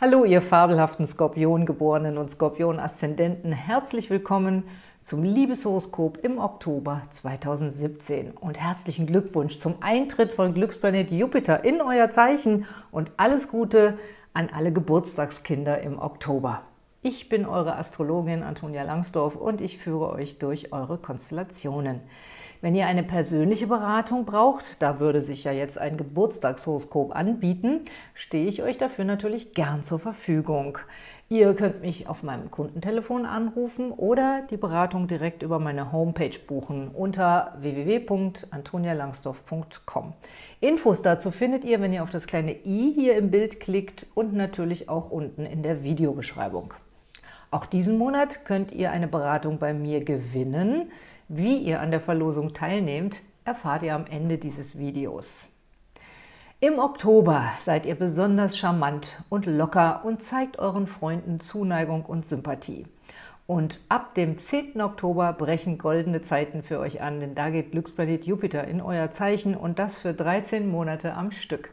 Hallo, ihr fabelhaften Skorpiongeborenen und Skorpion-Aszendenten. Herzlich willkommen zum Liebeshoroskop im Oktober 2017 und herzlichen Glückwunsch zum Eintritt von Glücksplanet Jupiter in euer Zeichen und alles Gute an alle Geburtstagskinder im Oktober. Ich bin eure Astrologin Antonia Langsdorf und ich führe euch durch eure Konstellationen. Wenn ihr eine persönliche Beratung braucht, da würde sich ja jetzt ein Geburtstagshoroskop anbieten, stehe ich euch dafür natürlich gern zur Verfügung. Ihr könnt mich auf meinem Kundentelefon anrufen oder die Beratung direkt über meine Homepage buchen unter www.antonialangsdorf.com. Infos dazu findet ihr, wenn ihr auf das kleine i hier im Bild klickt und natürlich auch unten in der Videobeschreibung. Auch diesen Monat könnt ihr eine Beratung bei mir gewinnen. Wie ihr an der Verlosung teilnehmt, erfahrt ihr am Ende dieses Videos. Im Oktober seid ihr besonders charmant und locker und zeigt euren Freunden Zuneigung und Sympathie. Und ab dem 10. Oktober brechen goldene Zeiten für euch an, denn da geht Glücksplanet Jupiter in euer Zeichen und das für 13 Monate am Stück.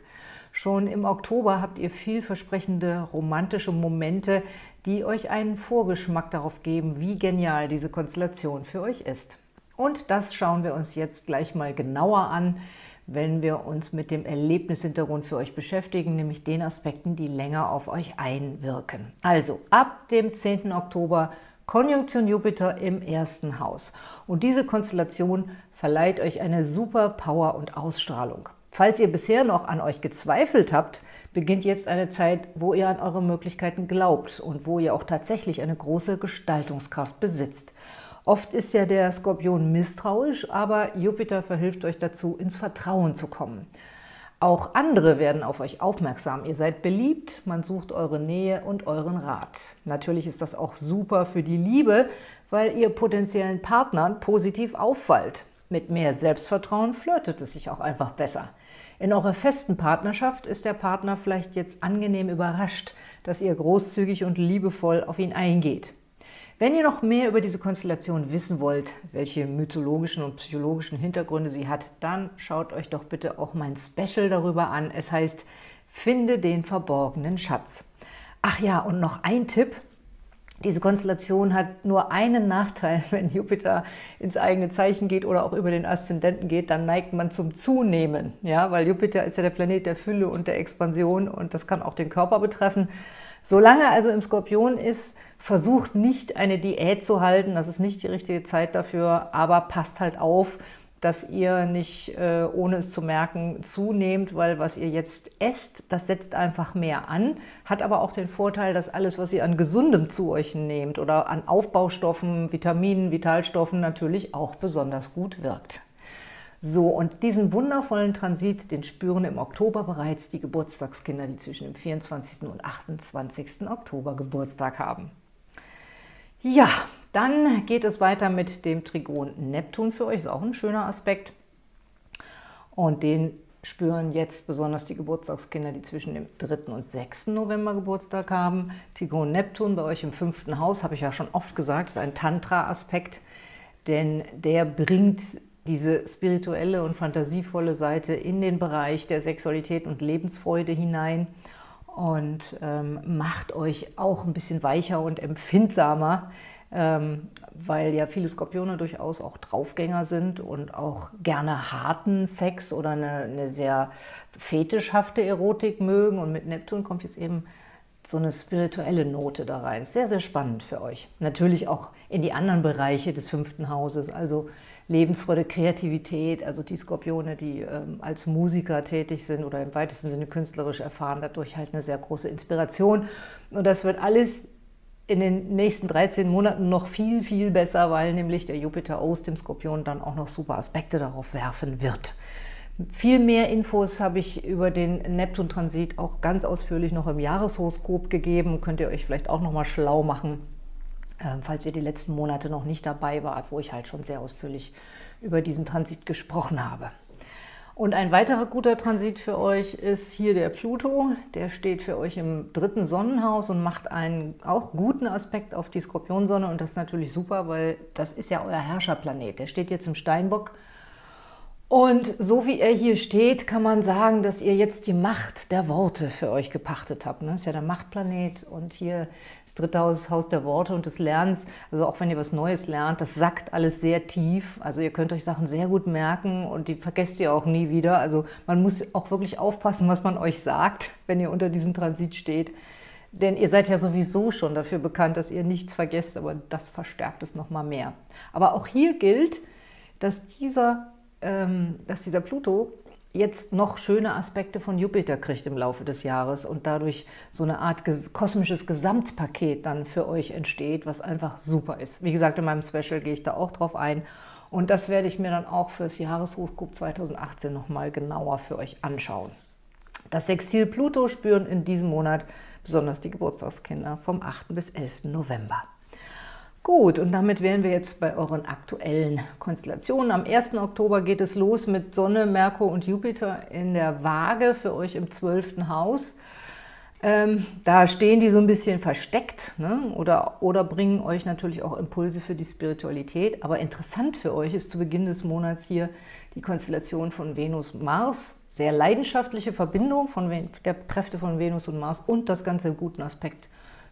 Schon im Oktober habt ihr vielversprechende romantische Momente, die euch einen Vorgeschmack darauf geben, wie genial diese Konstellation für euch ist. Und das schauen wir uns jetzt gleich mal genauer an, wenn wir uns mit dem Erlebnishintergrund für euch beschäftigen, nämlich den Aspekten, die länger auf euch einwirken. Also ab dem 10. Oktober Konjunktion Jupiter im ersten Haus. Und diese Konstellation verleiht euch eine super Power und Ausstrahlung. Falls ihr bisher noch an euch gezweifelt habt, beginnt jetzt eine Zeit, wo ihr an eure Möglichkeiten glaubt und wo ihr auch tatsächlich eine große Gestaltungskraft besitzt. Oft ist ja der Skorpion misstrauisch, aber Jupiter verhilft euch dazu, ins Vertrauen zu kommen. Auch andere werden auf euch aufmerksam. Ihr seid beliebt, man sucht eure Nähe und euren Rat. Natürlich ist das auch super für die Liebe, weil ihr potenziellen Partnern positiv auffallt. Mit mehr Selbstvertrauen flirtet es sich auch einfach besser. In eurer festen Partnerschaft ist der Partner vielleicht jetzt angenehm überrascht, dass ihr großzügig und liebevoll auf ihn eingeht. Wenn ihr noch mehr über diese Konstellation wissen wollt, welche mythologischen und psychologischen Hintergründe sie hat, dann schaut euch doch bitte auch mein Special darüber an. Es heißt Finde den verborgenen Schatz. Ach ja, und noch ein Tipp. Diese Konstellation hat nur einen Nachteil, wenn Jupiter ins eigene Zeichen geht oder auch über den Aszendenten geht, dann neigt man zum Zunehmen, ja, weil Jupiter ist ja der Planet der Fülle und der Expansion und das kann auch den Körper betreffen. Solange also im Skorpion ist, versucht nicht eine Diät zu halten, das ist nicht die richtige Zeit dafür, aber passt halt auf, dass ihr nicht, äh, ohne es zu merken, zunehmt, weil was ihr jetzt esst, das setzt einfach mehr an, hat aber auch den Vorteil, dass alles, was ihr an Gesundem zu euch nehmt oder an Aufbaustoffen, Vitaminen, Vitalstoffen natürlich auch besonders gut wirkt. So, und diesen wundervollen Transit, den spüren im Oktober bereits die Geburtstagskinder, die zwischen dem 24. und 28. Oktober Geburtstag haben. Ja, dann geht es weiter mit dem Trigon Neptun für euch, ist auch ein schöner Aspekt. Und den spüren jetzt besonders die Geburtstagskinder, die zwischen dem 3. und 6. November Geburtstag haben. Trigon Neptun bei euch im fünften Haus, habe ich ja schon oft gesagt, ist ein Tantra-Aspekt, denn der bringt diese spirituelle und fantasievolle Seite in den Bereich der Sexualität und Lebensfreude hinein und ähm, macht euch auch ein bisschen weicher und empfindsamer, ähm, weil ja viele Skorpione durchaus auch Draufgänger sind und auch gerne harten Sex oder eine, eine sehr fetischhafte Erotik mögen. Und mit Neptun kommt jetzt eben so eine spirituelle Note da rein. Sehr, sehr spannend für euch. Natürlich auch in die anderen Bereiche des fünften Hauses, also Lebensfreude, Kreativität, also die Skorpione, die ähm, als Musiker tätig sind oder im weitesten Sinne künstlerisch erfahren, dadurch halt eine sehr große Inspiration. Und das wird alles in den nächsten 13 Monaten noch viel, viel besser, weil nämlich der Jupiter aus dem Skorpion dann auch noch super Aspekte darauf werfen wird. Viel mehr Infos habe ich über den Neptun-Transit auch ganz ausführlich noch im Jahreshoroskop gegeben. Könnt ihr euch vielleicht auch noch mal schlau machen ähm, falls ihr die letzten Monate noch nicht dabei wart, wo ich halt schon sehr ausführlich über diesen Transit gesprochen habe. Und ein weiterer guter Transit für euch ist hier der Pluto. Der steht für euch im dritten Sonnenhaus und macht einen auch guten Aspekt auf die Skorpionsonne. Und das ist natürlich super, weil das ist ja euer Herrscherplanet. Der steht jetzt im Steinbock Und so wie er hier steht, kann man sagen, dass ihr jetzt die Macht der Worte für euch gepachtet habt. Das ne? ist ja der Machtplanet und hier das dritte Haus, Haus der Worte und des Lernens. Also auch wenn ihr was Neues lernt, das sackt alles sehr tief. Also ihr könnt euch Sachen sehr gut merken und die vergesst ihr auch nie wieder. Also man muss auch wirklich aufpassen, was man euch sagt, wenn ihr unter diesem Transit steht. Denn ihr seid ja sowieso schon dafür bekannt, dass ihr nichts vergesst, aber das verstärkt es nochmal mehr. Aber auch hier gilt, dass dieser dass dieser Pluto jetzt noch schöne Aspekte von Jupiter kriegt im Laufe des Jahres und dadurch so eine Art kosmisches Gesamtpaket dann für euch entsteht, was einfach super ist. Wie gesagt, in meinem Special gehe ich da auch drauf ein und das werde ich mir dann auch fürs Jahreshoroskop 2018 nochmal genauer für euch anschauen. Das Sextil Pluto spüren in diesem Monat besonders die Geburtstagskinder vom 8. bis 11. November. Gut, und damit wären wir jetzt bei euren aktuellen Konstellationen. Am 1. Oktober geht es los mit Sonne, Merkur und Jupiter in der Waage für euch im 12. Haus. Ähm, da stehen die so ein bisschen versteckt ne? oder, oder bringen euch natürlich auch Impulse für die Spiritualität. Aber interessant für euch ist zu Beginn des Monats hier die Konstellation von Venus-Mars. Sehr leidenschaftliche Verbindung von der Kräfte von Venus und Mars und das Ganze guten Aspekt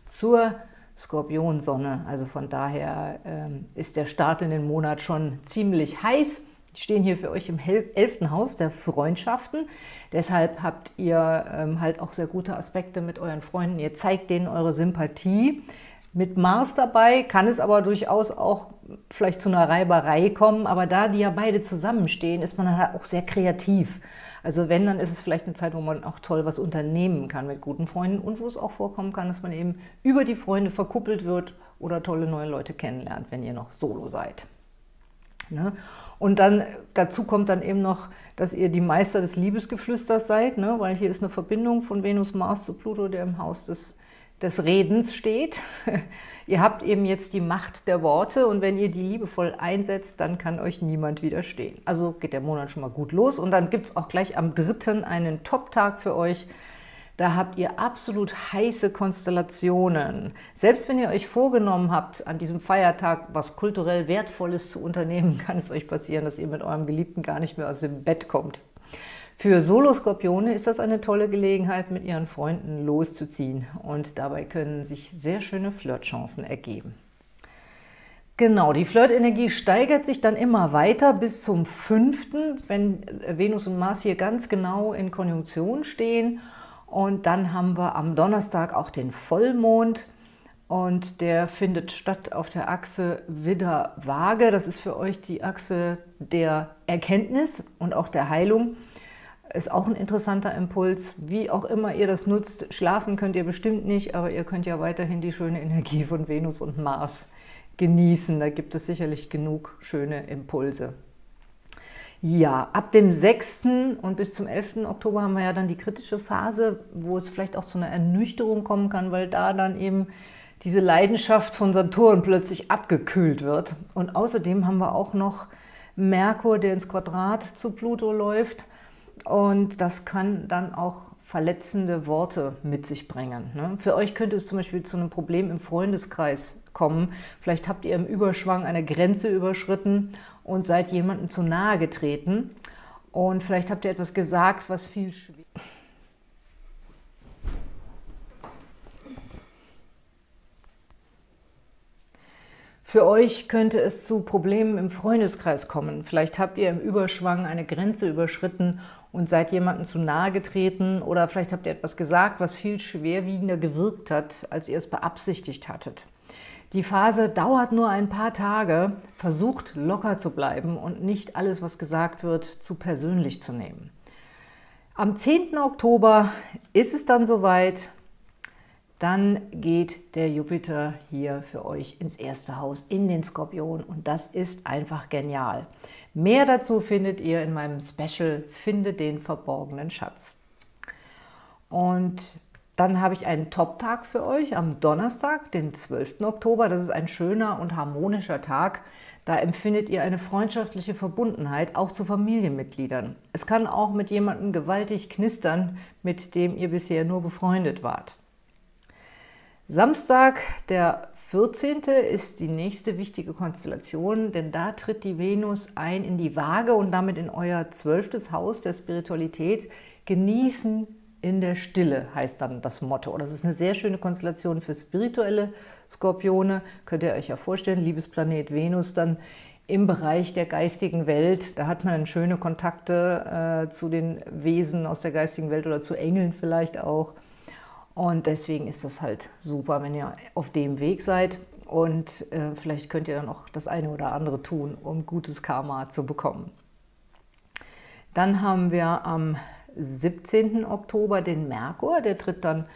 zur Skorpionsonne. Also von daher ähm, ist der Start in den Monat schon ziemlich heiß. Die stehen hier für euch im elften Haus der Freundschaften. Deshalb habt ihr ähm, halt auch sehr gute Aspekte mit euren Freunden. Ihr zeigt denen eure Sympathie. Mit Mars dabei kann es aber durchaus auch vielleicht zu einer Reiberei kommen, aber da die ja beide zusammenstehen, ist man halt auch sehr kreativ. Also wenn, dann ist es vielleicht eine Zeit, wo man auch toll was unternehmen kann mit guten Freunden und wo es auch vorkommen kann, dass man eben über die Freunde verkuppelt wird oder tolle neue Leute kennenlernt, wenn ihr noch solo seid. Ne? Und dann dazu kommt dann eben noch, dass ihr die Meister des Liebesgeflüsters seid, ne? weil hier ist eine Verbindung von Venus, Mars zu Pluto, der im Haus des des Redens steht. ihr habt eben jetzt die Macht der Worte und wenn ihr die liebevoll einsetzt, dann kann euch niemand widerstehen. Also geht der Monat schon mal gut los und dann gibt es auch gleich am 3. einen Top-Tag für euch. Da habt ihr absolut heiße Konstellationen. Selbst wenn ihr euch vorgenommen habt, an diesem Feiertag was kulturell Wertvolles zu unternehmen, kann es euch passieren, dass ihr mit eurem Geliebten gar nicht mehr aus dem Bett kommt. Für Soloskorpione ist das eine tolle Gelegenheit, mit ihren Freunden loszuziehen und dabei können sich sehr schöne Flirtchancen ergeben. Genau, die Flirtenergie steigert sich dann immer weiter bis zum 5., wenn Venus und Mars hier ganz genau in Konjunktion stehen. Und dann haben wir am Donnerstag auch den Vollmond und der findet statt auf der Achse Widder-Waage. Das ist für euch die Achse der Erkenntnis und auch der Heilung. Ist auch ein interessanter Impuls. Wie auch immer ihr das nutzt, schlafen könnt ihr bestimmt nicht, aber ihr könnt ja weiterhin die schöne Energie von Venus und Mars genießen. Da gibt es sicherlich genug schöne Impulse. Ja, ab dem 6. und bis zum 11. Oktober haben wir ja dann die kritische Phase, wo es vielleicht auch zu einer Ernüchterung kommen kann, weil da dann eben diese Leidenschaft von Saturn plötzlich abgekühlt wird. Und außerdem haben wir auch noch Merkur, der ins Quadrat zu Pluto läuft. Und das kann dann auch verletzende Worte mit sich bringen. Ne? Für euch könnte es zum Beispiel zu einem Problem im Freundeskreis kommen. Vielleicht habt ihr im Überschwang eine Grenze überschritten und seid jemandem zu nahe getreten. Und vielleicht habt ihr etwas gesagt, was viel schwieriger Für euch könnte es zu Problemen im Freundeskreis kommen. Vielleicht habt ihr im Überschwang eine Grenze überschritten und seid jemandem zu nahe getreten oder vielleicht habt ihr etwas gesagt, was viel schwerwiegender gewirkt hat, als ihr es beabsichtigt hattet. Die Phase dauert nur ein paar Tage. Versucht locker zu bleiben und nicht alles, was gesagt wird, zu persönlich zu nehmen. Am 10. Oktober ist es dann soweit, dann geht der Jupiter hier für euch ins erste Haus, in den Skorpion und das ist einfach genial. Mehr dazu findet ihr in meinem Special Finde den verborgenen Schatz. Und dann habe ich einen Top-Tag für euch am Donnerstag, den 12. Oktober. Das ist ein schöner und harmonischer Tag. Da empfindet ihr eine freundschaftliche Verbundenheit, auch zu Familienmitgliedern. Es kann auch mit jemandem gewaltig knistern, mit dem ihr bisher nur befreundet wart. Samstag, der 14. ist die nächste wichtige Konstellation, denn da tritt die Venus ein in die Waage und damit in euer zwölftes Haus der Spiritualität. Genießen in der Stille heißt dann das Motto. Das ist eine sehr schöne Konstellation für spirituelle Skorpione. Könnt ihr euch ja vorstellen, Liebesplanet Venus dann im Bereich der geistigen Welt. Da hat man schöne Kontakte äh, zu den Wesen aus der geistigen Welt oder zu Engeln vielleicht auch. Und deswegen ist das halt super, wenn ihr auf dem Weg seid. Und äh, vielleicht könnt ihr dann auch das eine oder andere tun, um gutes Karma zu bekommen. Dann haben wir am 17. Oktober den Merkur, der tritt dann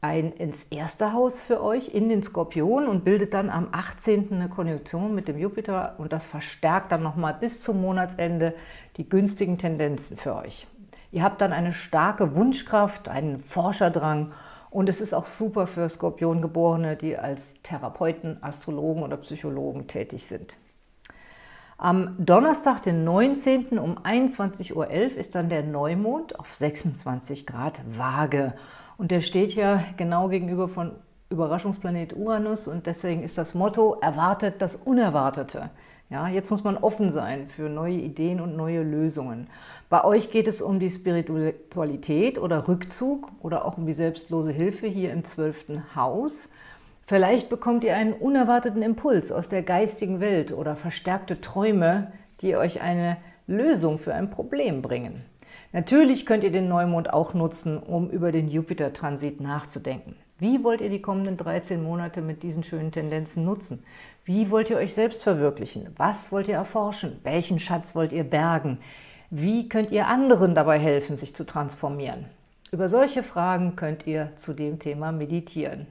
ein ins erste Haus für euch, in den Skorpion und bildet dann am 18. eine Konjunktion mit dem Jupiter und das verstärkt dann nochmal bis zum Monatsende die günstigen Tendenzen für euch. Ihr habt dann eine starke Wunschkraft, einen Forscherdrang und es ist auch super für Skorpiongeborene, die als Therapeuten, Astrologen oder Psychologen tätig sind. Am Donnerstag, den 19. um 21.11 Uhr ist dann der Neumond auf 26 Grad Waage. Und der steht ja genau gegenüber von Überraschungsplanet Uranus und deswegen ist das Motto, erwartet das Unerwartete. Ja, jetzt muss man offen sein für neue Ideen und neue Lösungen. Bei euch geht es um die Spiritualität oder Rückzug oder auch um die selbstlose Hilfe hier im zwölften Haus. Vielleicht bekommt ihr einen unerwarteten Impuls aus der geistigen Welt oder verstärkte Träume, die euch eine Lösung für ein Problem bringen. Natürlich könnt ihr den Neumond auch nutzen, um über den Jupiter-Transit nachzudenken. Wie wollt ihr die kommenden 13 Monate mit diesen schönen Tendenzen nutzen? Wie wollt ihr euch selbst verwirklichen? Was wollt ihr erforschen? Welchen Schatz wollt ihr bergen? Wie könnt ihr anderen dabei helfen, sich zu transformieren? Über solche Fragen könnt ihr zu dem Thema meditieren.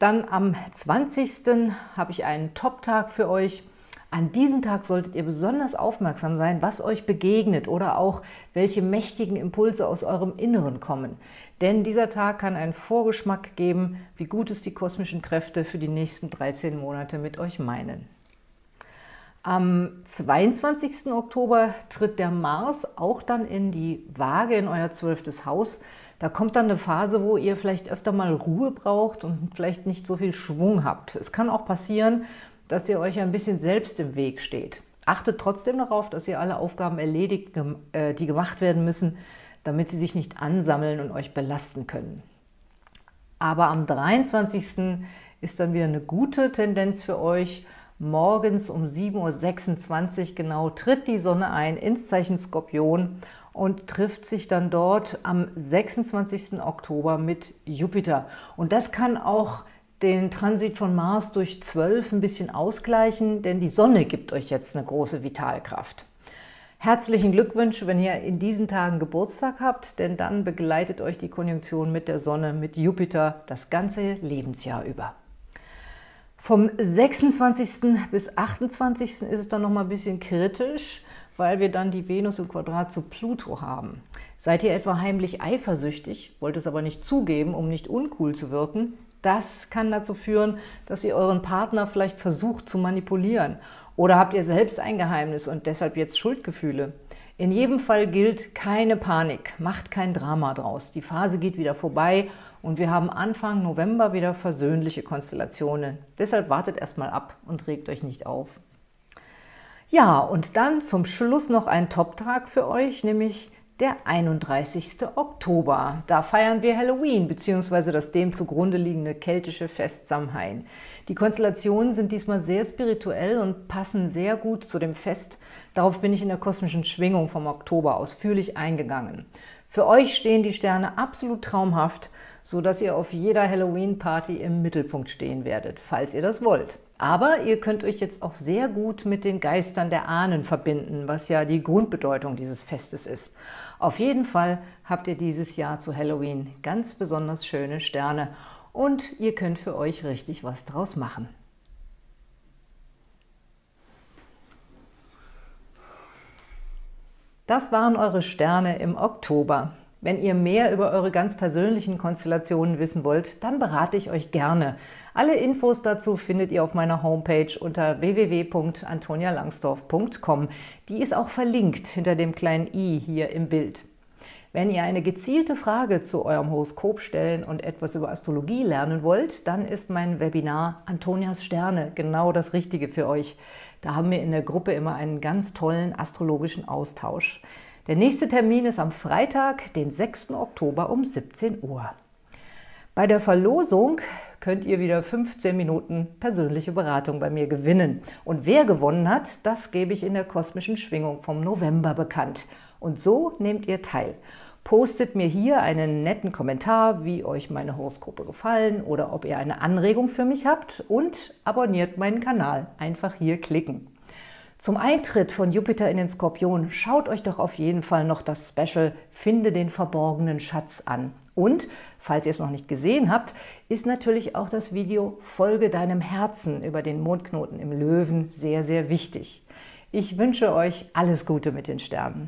Dann am 20. habe ich einen Top-Tag für euch – an diesem Tag solltet ihr besonders aufmerksam sein, was euch begegnet oder auch welche mächtigen Impulse aus eurem Inneren kommen. Denn dieser Tag kann einen Vorgeschmack geben, wie gut es die kosmischen Kräfte für die nächsten 13 Monate mit euch meinen. Am 22. Oktober tritt der Mars auch dann in die Waage, in euer zwölftes Haus. Da kommt dann eine Phase, wo ihr vielleicht öfter mal Ruhe braucht und vielleicht nicht so viel Schwung habt. Es kann auch passieren, dass ihr euch ein bisschen selbst im Weg steht. Achtet trotzdem darauf, dass ihr alle Aufgaben erledigt, äh, die gemacht werden müssen, damit sie sich nicht ansammeln und euch belasten können. Aber am 23. ist dann wieder eine gute Tendenz für euch. Morgens um 7.26 Uhr genau tritt die Sonne ein ins Zeichen Skorpion und trifft sich dann dort am 26. Oktober mit Jupiter. Und das kann auch den Transit von Mars durch 12 ein bisschen ausgleichen, denn die Sonne gibt euch jetzt eine große Vitalkraft. Herzlichen Glückwunsch, wenn ihr in diesen Tagen Geburtstag habt, denn dann begleitet euch die Konjunktion mit der Sonne, mit Jupiter, das ganze Lebensjahr über. Vom 26. bis 28. ist es dann noch mal ein bisschen kritisch, weil wir dann die Venus im Quadrat zu Pluto haben. Seid ihr etwa heimlich eifersüchtig, wollt es aber nicht zugeben, um nicht uncool zu wirken, das kann dazu führen, dass ihr euren Partner vielleicht versucht zu manipulieren. Oder habt ihr selbst ein Geheimnis und deshalb jetzt Schuldgefühle? In jedem Fall gilt keine Panik, macht kein Drama draus. Die Phase geht wieder vorbei und wir haben Anfang November wieder versöhnliche Konstellationen. Deshalb wartet erstmal ab und regt euch nicht auf. Ja, und dann zum Schluss noch ein Top-Tag für euch, nämlich der 31. Oktober. Da feiern wir Halloween bzw. das dem zugrunde liegende keltische Fest Samhain. Die Konstellationen sind diesmal sehr spirituell und passen sehr gut zu dem Fest. Darauf bin ich in der kosmischen Schwingung vom Oktober ausführlich eingegangen. Für euch stehen die Sterne absolut traumhaft, so dass ihr auf jeder Halloween-Party im Mittelpunkt stehen werdet, falls ihr das wollt. Aber ihr könnt euch jetzt auch sehr gut mit den Geistern der Ahnen verbinden, was ja die Grundbedeutung dieses Festes ist. Auf jeden Fall habt ihr dieses Jahr zu Halloween ganz besonders schöne Sterne und ihr könnt für euch richtig was draus machen. Das waren eure Sterne im Oktober. Wenn ihr mehr über eure ganz persönlichen Konstellationen wissen wollt, dann berate ich euch gerne. Alle Infos dazu findet ihr auf meiner Homepage unter www.antonialangsdorf.com. Die ist auch verlinkt hinter dem kleinen i hier im Bild. Wenn ihr eine gezielte Frage zu eurem Horoskop stellen und etwas über Astrologie lernen wollt, dann ist mein Webinar Antonias Sterne genau das Richtige für euch. Da haben wir in der Gruppe immer einen ganz tollen astrologischen Austausch. Der nächste Termin ist am Freitag, den 6. Oktober um 17 Uhr. Bei der Verlosung könnt ihr wieder 15 Minuten persönliche Beratung bei mir gewinnen. Und wer gewonnen hat, das gebe ich in der kosmischen Schwingung vom November bekannt. Und so nehmt ihr teil. Postet mir hier einen netten Kommentar, wie euch meine Horoskope gefallen oder ob ihr eine Anregung für mich habt und abonniert meinen Kanal. Einfach hier klicken. Zum Eintritt von Jupiter in den Skorpion schaut euch doch auf jeden Fall noch das Special Finde den verborgenen Schatz an. Und, falls ihr es noch nicht gesehen habt, ist natürlich auch das Video Folge deinem Herzen über den Mondknoten im Löwen sehr, sehr wichtig. Ich wünsche euch alles Gute mit den Sternen.